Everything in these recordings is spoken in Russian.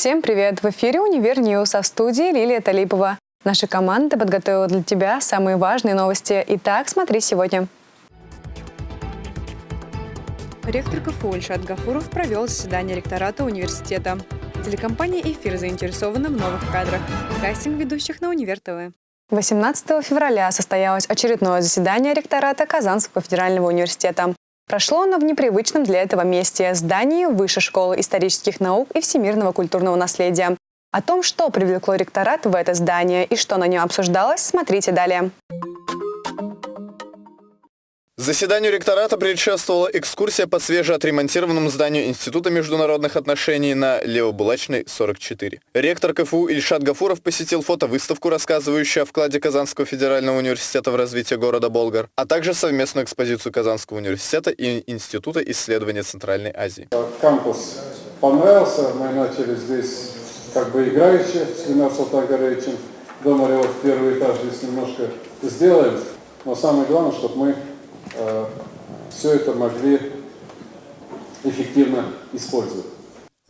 Всем привет! В эфире «Универ News», а в студии Лилия Талипова. Наша команда подготовила для тебя самые важные новости. Итак, смотри сегодня. Ректор КФУ Ильшат Гафуров провел заседание ректората университета. Телекомпания «Эфир» заинтересована в новых кадрах. Кастинг ведущих на Универ ТВ. 18 февраля состоялось очередное заседание ректората Казанского федерального университета. Прошло оно в непривычном для этого месте – здании Высшей школы исторических наук и всемирного культурного наследия. О том, что привлекло ректорат в это здание и что на нем обсуждалось, смотрите далее. Заседанию ректората предшествовала экскурсия по свежеотремонтированному зданию Института международных отношений на Левобулачной, 44. Ректор КФУ Ильшат Гафуров посетил фотовыставку, рассказывающую о вкладе Казанского федерального университета в развитие города Болгар, а также совместную экспозицию Казанского университета и Института исследования Центральной Азии. Кампус понравился, мы начали здесь как бы играючи с Ленар Салтагаровичем. Думали, вот первый этаж здесь немножко сделаем, но самое главное, чтобы мы все это могли эффективно использовать.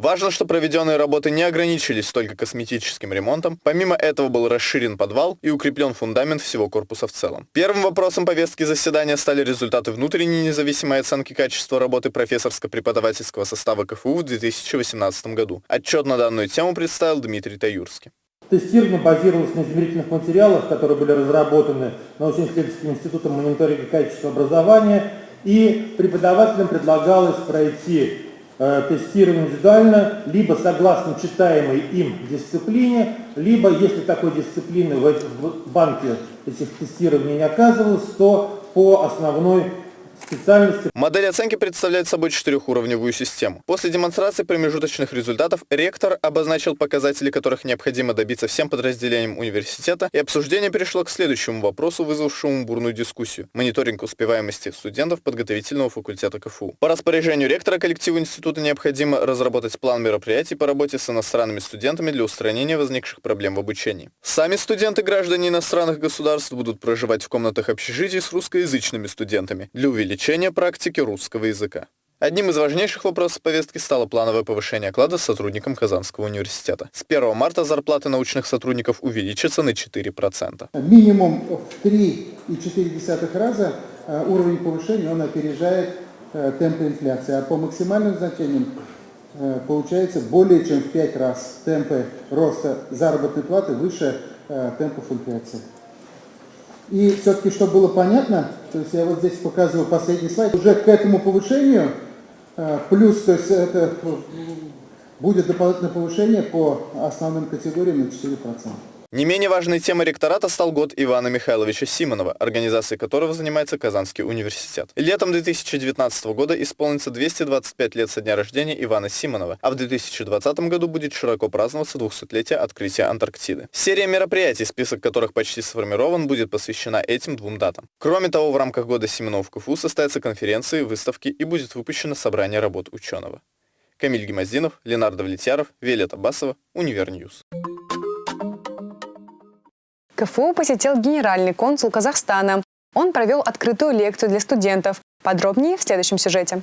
Важно, что проведенные работы не ограничились только косметическим ремонтом. Помимо этого был расширен подвал и укреплен фундамент всего корпуса в целом. Первым вопросом повестки заседания стали результаты внутренней независимой оценки качества работы профессорско-преподавательского состава КФУ в 2018 году. Отчет на данную тему представил Дмитрий Таюрский. Тестирование базировалось на измерительных материалах, которые были разработаны научно-исследовательским институтом мониторинга качества образования, и преподавателям предлагалось пройти э, тестирование индивидуально, либо согласно читаемой им дисциплине, либо, если такой дисциплины в, в банке этих тестирований не оказывалось, то по основной Модель оценки представляет собой четырехуровневую систему. После демонстрации промежуточных результатов ректор обозначил показатели, которых необходимо добиться всем подразделениям университета, и обсуждение перешло к следующему вопросу, вызвавшему бурную дискуссию – мониторинг успеваемости студентов подготовительного факультета КФУ. По распоряжению ректора коллективу института необходимо разработать план мероприятий по работе с иностранными студентами для устранения возникших проблем в обучении. Сами студенты граждане иностранных государств будут проживать в комнатах общежитий с русскоязычными студентами для увеличения увеличения практики русского языка. Одним из важнейших вопросов повестки стало плановое повышение оклада сотрудникам Казанского университета. С 1 марта зарплаты научных сотрудников увеличатся на 4%. Минимум в 3,4 раза э, уровень повышения он опережает э, темпы инфляции, а по максимальным значениям э, получается более чем в 5 раз темпы роста заработной платы выше темпов инфляции. И все-таки, чтобы было понятно, то есть я вот здесь показываю последний слайд, уже к этому повышению, э, плюс, то есть это будет дополнительное повышение по основным категориям на 4%. Не менее важной темой ректората стал год Ивана Михайловича Симонова, организацией которого занимается Казанский университет. Летом 2019 года исполнится 225 лет со дня рождения Ивана Симонова, а в 2020 году будет широко праздноваться 200-летие открытия Антарктиды. Серия мероприятий, список которых почти сформирован, будет посвящена этим двум датам. Кроме того, в рамках года Симонова в КФУ состоятся конференции, выставки и будет выпущено собрание работ ученого. Камиль Гимаздинов, Ленар Давлетьяров, Виолетта Басова, Универ News. КФУ посетил генеральный консул Казахстана. Он провел открытую лекцию для студентов. Подробнее в следующем сюжете.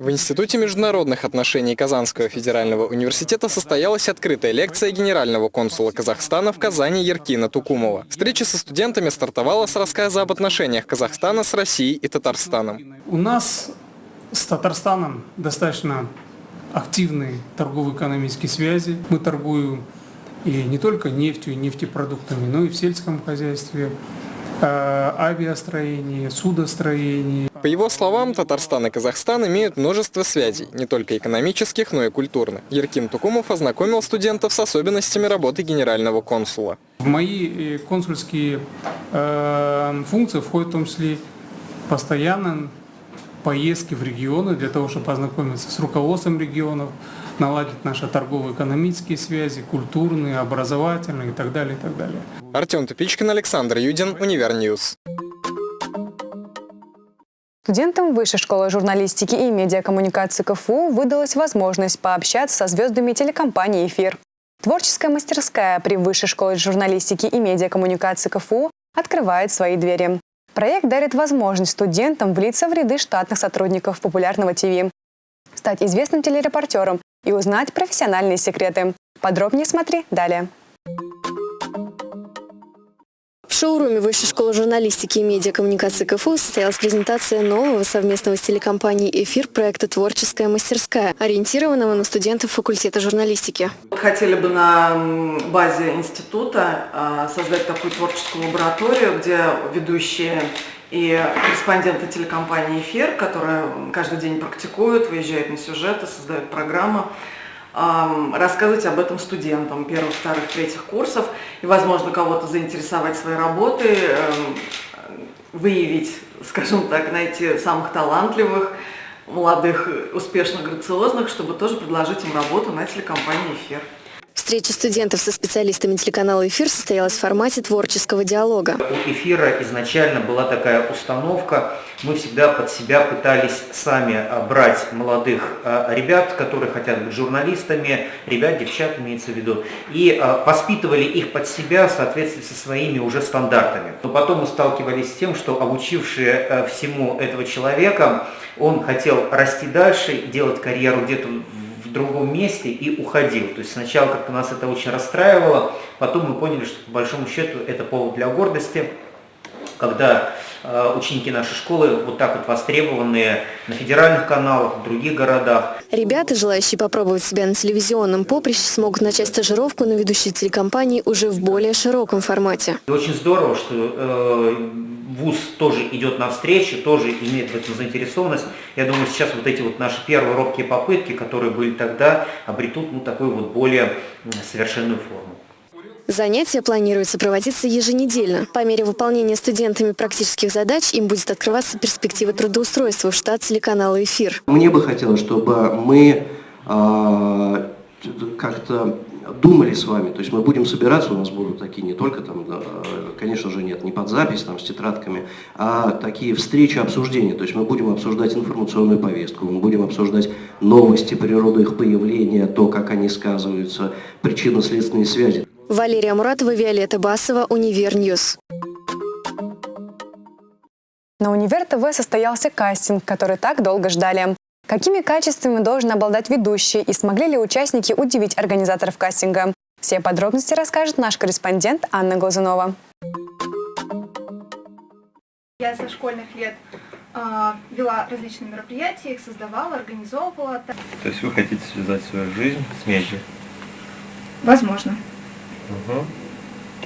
В Институте международных отношений Казанского федерального университета состоялась открытая лекция генерального консула Казахстана в Казани Еркина Тукумова. Встреча со студентами стартовала с рассказа об отношениях Казахстана с Россией и Татарстаном. У нас с Татарстаном достаточно активные торгово-экономические связи. Мы торгуем и не только нефтью и нефтепродуктами, но и в сельском хозяйстве, э, авиастроении, судостроении. По его словам, Татарстан и Казахстан имеют множество связей, не только экономических, но и культурных. Еркин Тукумов ознакомил студентов с особенностями работы генерального консула. В мои э, консульские э, функции входит в том числе постоянно поездки в регионы для того, чтобы познакомиться с руководством регионов, наладить наши торгово-экономические связи, культурные, образовательные и так далее, и так далее. Артем Тупичкин, Александр Юдин, Универ News. Студентам Высшей школы журналистики и медиакоммуникации КФУ выдалась возможность пообщаться со звездами телекомпании «Эфир». Творческая мастерская при Высшей школе журналистики и медиакоммуникации КФУ открывает свои двери. Проект дарит возможность студентам влиться в ряды штатных сотрудников популярного ТВ. стать известным телерепортером и узнать профессиональные секреты. Подробнее смотри далее. Шоуруме Высшей школы журналистики и медиакоммуникации КФУ состоялась презентация нового совместного с телекомпанией «Эфир» проекта «Творческая мастерская», ориентированного на студентов факультета журналистики. Хотели бы на базе института а, создать такую творческую лабораторию, где ведущие и корреспонденты телекомпании «Эфир», которые каждый день практикуют, выезжают на сюжеты, создают программы, рассказывать об этом студентам первых, вторых, третьих курсов и, возможно, кого-то заинтересовать своей работой, выявить, скажем так, найти самых талантливых, молодых, успешных, грациозных, чтобы тоже предложить им работу на телекомпании «Эфир». Встреча студентов со специалистами телеканала «Эфир» состоялась в формате творческого диалога. У «Эфира» изначально была такая установка. Мы всегда под себя пытались сами а, брать молодых а, ребят, которые хотят быть журналистами, ребят, девчат имеется в виду, и а, воспитывали их под себя в соответствии со своими уже стандартами. Но потом мы сталкивались с тем, что обучившие всему этого человека, он хотел расти дальше, делать карьеру где-то другом месте и уходил. То есть сначала как-то нас это очень расстраивало, потом мы поняли, что по большому счету это повод для гордости, когда э, ученики нашей школы вот так вот востребованные на федеральных каналах, в других городах. Ребята, желающие попробовать себя на телевизионном поприще, смогут начать стажировку на ведущей телекомпании уже в более широком формате. И очень здорово, что э, ВУЗ тоже идет навстречу, тоже имеет в этом заинтересованность. Я думаю, сейчас вот эти вот наши первые робкие попытки, которые были тогда, обретут ну, такую вот более совершенную форму. Занятия планируется проводиться еженедельно. По мере выполнения студентами практических задач им будет открываться перспектива трудоустройства в штат телеканала «Эфир». Мне бы хотелось, чтобы мы э, как-то думали с вами, то есть мы будем собираться, у нас будут такие не только там, конечно же, нет, не под запись там с тетрадками, а такие встречи, обсуждения, то есть мы будем обсуждать информационную повестку, мы будем обсуждать новости, природу их появления, то, как они сказываются, причинно-следственные связи. Валерия Муратова, Виолетта Басова, Универ News. На Универ ТВ состоялся кастинг, который так долго ждали. Какими качествами должен обладать ведущий и смогли ли участники удивить организаторов кастинга? Все подробности расскажет наш корреспондент Анна Глазунова. Я со школьных лет э, вела различные мероприятия, их создавала, организовывала. То есть вы хотите связать свою жизнь с медиа? Возможно. Угу.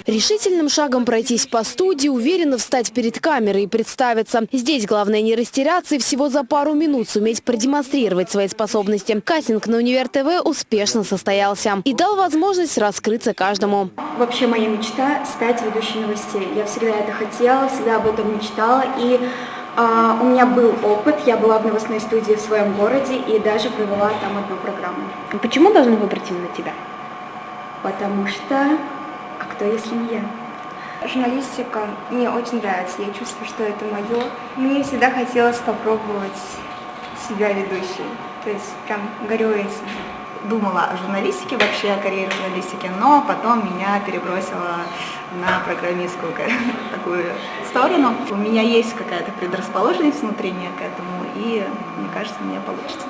Решительным шагом пройтись по студии, уверенно встать перед камерой и представиться. Здесь главное не растеряться и всего за пару минут суметь продемонстрировать свои способности. Кастинг на Универ ТВ успешно состоялся и дал возможность раскрыться каждому. Вообще моя мечта – стать ведущей новостей. Я всегда это хотела, всегда об этом мечтала. И а, у меня был опыт, я была в новостной студии в своем городе и даже провела там одну программу. Почему должны выбрать именно тебя? Потому что а кто, если не я? Журналистика мне очень нравится, я чувствую, что это мое. Мне всегда хотелось попробовать себя ведущей, то есть прям горю этим. Думала о журналистике, вообще о карьере журналистики, но потом меня перебросило на программистскую такую сторону. У меня есть какая-то предрасположенность внутренняя к этому, и мне кажется, меня получится.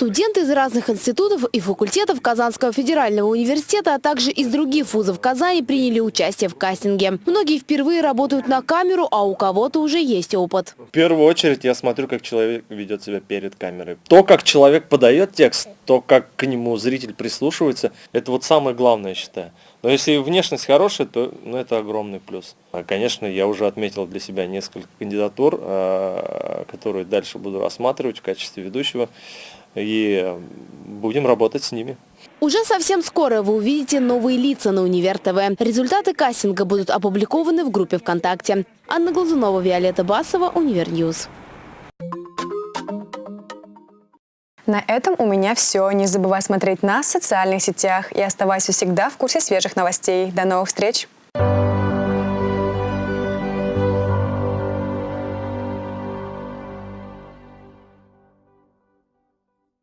Студенты из разных институтов и факультетов Казанского федерального университета, а также из других вузов Казани приняли участие в кастинге. Многие впервые работают на камеру, а у кого-то уже есть опыт. В первую очередь я смотрю, как человек ведет себя перед камерой. То, как человек подает текст, то, как к нему зритель прислушивается, это вот самое главное, я считаю. Но если внешность хорошая, то ну, это огромный плюс. А, конечно, я уже отметил для себя несколько кандидатур, а, которые дальше буду рассматривать в качестве ведущего и будем работать с ними. Уже совсем скоро вы увидите новые лица на Универ ТВ. Результаты кастинга будут опубликованы в группе ВКонтакте. Анна Глазунова, Виолетта Басова, Универ News. На этом у меня все. Не забывай смотреть нас в социальных сетях и оставайся всегда в курсе свежих новостей. До новых встреч! Thank